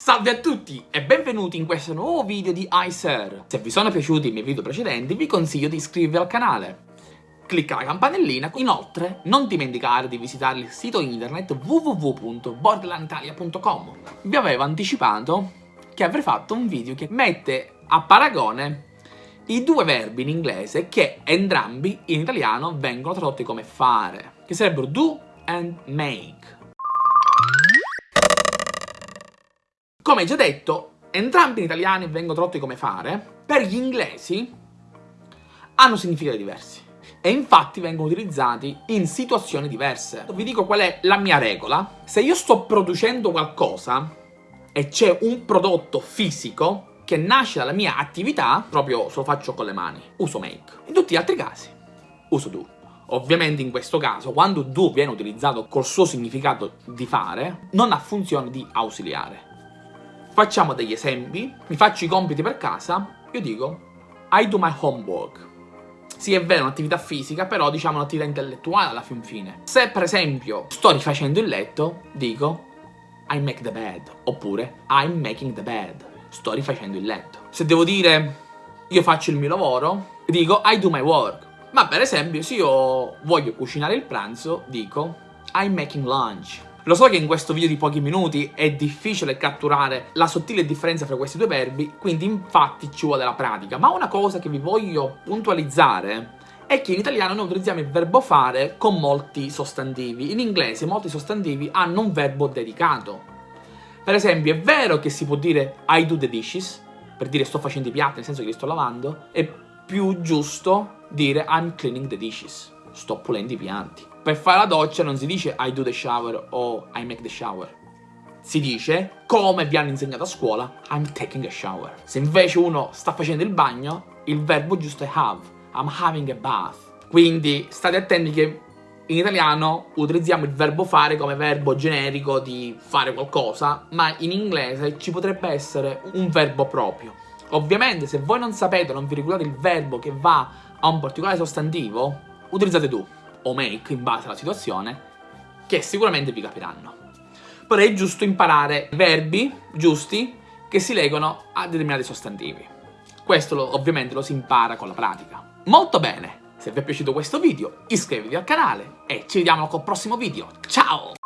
Salve a tutti e benvenuti in questo nuovo video di iSir. Se vi sono piaciuti i miei video precedenti vi consiglio di iscrivervi al canale. Clicca la campanellina, inoltre non dimenticare di visitare il sito internet www.borderlanditalia.com Vi avevo anticipato che avrei fatto un video che mette a paragone i due verbi in inglese che entrambi in italiano vengono tradotti come fare, che sarebbero do and make. Come già detto, entrambi in italiano vengono tradotti come fare, per gli inglesi hanno significati diversi e infatti vengono utilizzati in situazioni diverse. Vi dico qual è la mia regola. Se io sto producendo qualcosa e c'è un prodotto fisico che nasce dalla mia attività, proprio se lo faccio con le mani, uso make. In tutti gli altri casi, uso do. Ovviamente in questo caso, quando do viene utilizzato col suo significato di fare, non ha funzione di ausiliare. Facciamo degli esempi, mi faccio i compiti per casa, io dico I do my homework. Sì, è vero, un'attività fisica, però diciamo un'attività intellettuale alla fin fine. Se per esempio sto rifacendo il letto, dico I make the bed, oppure I'm making the bed, sto rifacendo il letto. Se devo dire io faccio il mio lavoro, dico I do my work. Ma per esempio se io voglio cucinare il pranzo, dico I'm making lunch. Lo so che in questo video di pochi minuti è difficile catturare la sottile differenza fra questi due verbi, quindi infatti ci vuole la pratica, ma una cosa che vi voglio puntualizzare è che in italiano noi utilizziamo il verbo fare con molti sostantivi. In inglese molti sostantivi hanno un verbo dedicato. Per esempio, è vero che si può dire I do the dishes, per dire sto facendo i piatti, nel senso che li sto lavando, è più giusto dire I'm cleaning the dishes, sto pulendo i piatti. Per fare la doccia non si dice I do the shower o I make the shower. Si dice, come vi hanno insegnato a scuola, I'm taking a shower. Se invece uno sta facendo il bagno, il verbo giusto è have. I'm having a bath. Quindi state attenti che in italiano utilizziamo il verbo fare come verbo generico di fare qualcosa, ma in inglese ci potrebbe essere un verbo proprio. Ovviamente se voi non sapete, non vi ricordate il verbo che va a un particolare sostantivo, utilizzate do o make in base alla situazione, che sicuramente vi capiranno. Però è giusto imparare verbi giusti che si legano a determinati sostantivi. Questo lo, ovviamente lo si impara con la pratica. Molto bene! Se vi è piaciuto questo video iscrivetevi al canale e ci vediamo col prossimo video. Ciao!